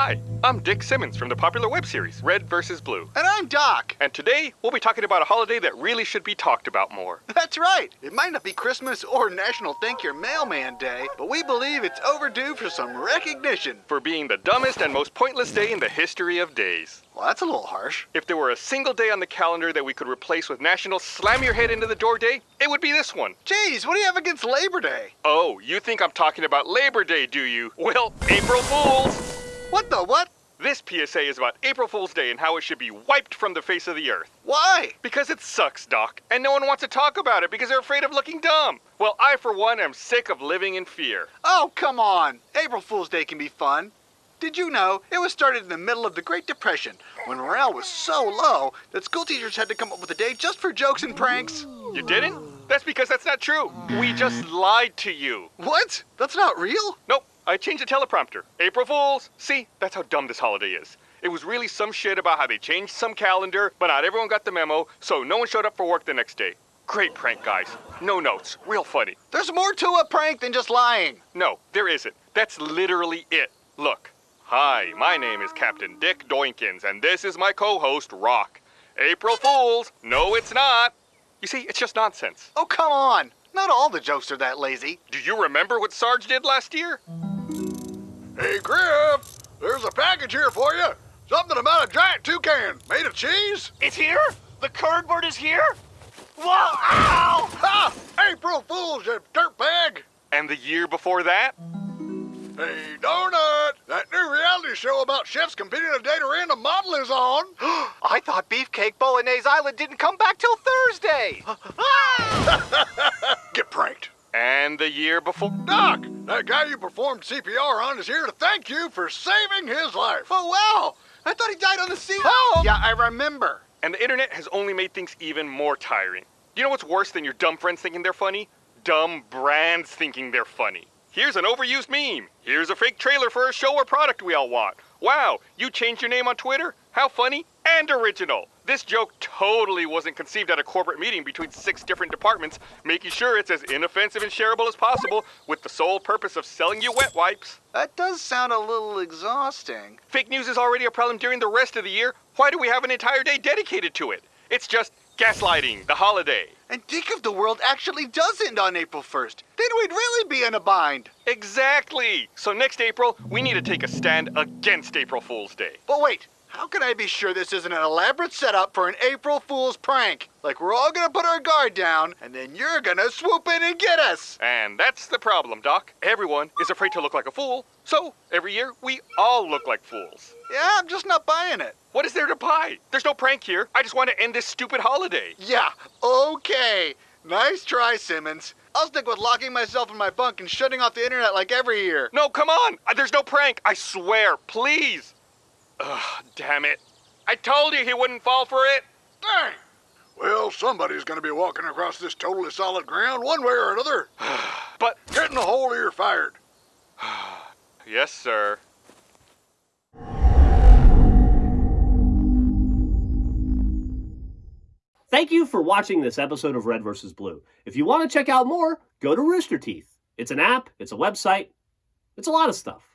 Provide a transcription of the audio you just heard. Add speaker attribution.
Speaker 1: Hi, I'm Dick Simmons from the popular web series Red vs. Blue.
Speaker 2: And I'm Doc.
Speaker 1: And today, we'll be talking about a holiday that really should be talked about more.
Speaker 2: That's right. It might not be Christmas or National Thank Your Mailman Day, but we believe it's overdue for some recognition.
Speaker 1: For being the dumbest and most pointless day in the history of days.
Speaker 2: Well, that's a little harsh.
Speaker 1: If there were a single day on the calendar that we could replace with National Slam Your Head into the Door Day, it would be this one.
Speaker 2: Jeez, what do you have against Labor Day?
Speaker 1: Oh, you think I'm talking about Labor Day, do you? Well, April Fools!
Speaker 2: What the what?
Speaker 1: This PSA is about April Fool's Day and how it should be wiped from the face of the earth.
Speaker 2: Why?
Speaker 1: Because it sucks, Doc, and no one wants to talk about it because they're afraid of looking dumb. Well, I, for one, am sick of living in fear.
Speaker 2: Oh, come on. April Fool's Day can be fun. Did you know it was started in the middle of the Great Depression when morale was so low that school teachers had to come up with a day just for jokes and pranks?
Speaker 1: You didn't? That's because that's not true. We just lied to you.
Speaker 2: What? That's not real?
Speaker 1: Nope. I changed the teleprompter. April Fools! See, that's how dumb this holiday is. It was really some shit about how they changed some calendar, but not everyone got the memo, so no one showed up for work the next day. Great prank, guys. No notes. Real funny.
Speaker 2: There's more to a prank than just lying.
Speaker 1: No, there isn't. That's literally it. Look. Hi, my name is Captain Dick Doinkins, and this is my co-host, Rock. April Fools! No, it's not. You see, it's just nonsense.
Speaker 2: Oh, come on. Not all the jokes are that lazy.
Speaker 1: Do you remember what Sarge did last year?
Speaker 3: Hey, Grif, there's a package here for you. Something about a giant toucan made of cheese.
Speaker 4: It's here? The cardboard is here? Whoa! Ow!
Speaker 3: Ha! April Fool's, you dirtbag!
Speaker 1: And the year before that?
Speaker 3: Hey, Donut! That new reality show about chefs competing to date a random model is on.
Speaker 4: I thought Beefcake Bolognese Island didn't come back till Thursday.
Speaker 3: Pranked.
Speaker 1: And the year before?
Speaker 3: Doc, that guy you performed CPR on is here to thank you for saving his life.
Speaker 2: Oh, wow. I thought he died on the sea.
Speaker 1: Oh!
Speaker 2: Yeah, I remember.
Speaker 1: And the internet has only made things even more tiring. You know what's worse than your dumb friends thinking they're funny? Dumb brands thinking they're funny. Here's an overused meme. Here's a fake trailer for a show or product we all want. Wow, you changed your name on Twitter? How funny and original. This joke totally wasn't conceived at a corporate meeting between six different departments, making sure it's as inoffensive and shareable as possible with the sole purpose of selling you wet wipes.
Speaker 2: That does sound a little exhausting.
Speaker 1: Fake news is already a problem during the rest of the year. Why do we have an entire day dedicated to it? It's just gaslighting, the holiday.
Speaker 2: And think if the world actually does end on April 1st. Then we'd really be in a bind.
Speaker 1: Exactly. So next April, we need to take a stand against April Fool's Day.
Speaker 2: But wait, how can I be sure this isn't an elaborate setup for an April Fool's prank? Like we're all gonna put our guard down, and then you're gonna swoop in and get us.
Speaker 1: And that's the problem, Doc. Everyone is afraid to look like a fool, so every year we all look like fools.
Speaker 2: Yeah, I'm just not buying it.
Speaker 1: What is there to buy? There's no prank here. I just want to end this stupid holiday.
Speaker 2: Yeah, okay. Nice try, Simmons. I'll stick with locking myself in my bunk and shutting off the internet like every year.
Speaker 1: No, come on. Uh, There's no prank. I swear. Please. Ugh, damn it. I told you he wouldn't fall for it.
Speaker 3: Dang. Well, somebody's gonna be walking across this totally solid ground one way or another.
Speaker 1: But,
Speaker 3: Get in the hole or you're fired.
Speaker 1: yes, sir.
Speaker 5: Thank you for watching this episode of Red vs. Blue. If you want to check out more, go to Rooster Teeth. It's an app, it's a website, it's a lot of stuff.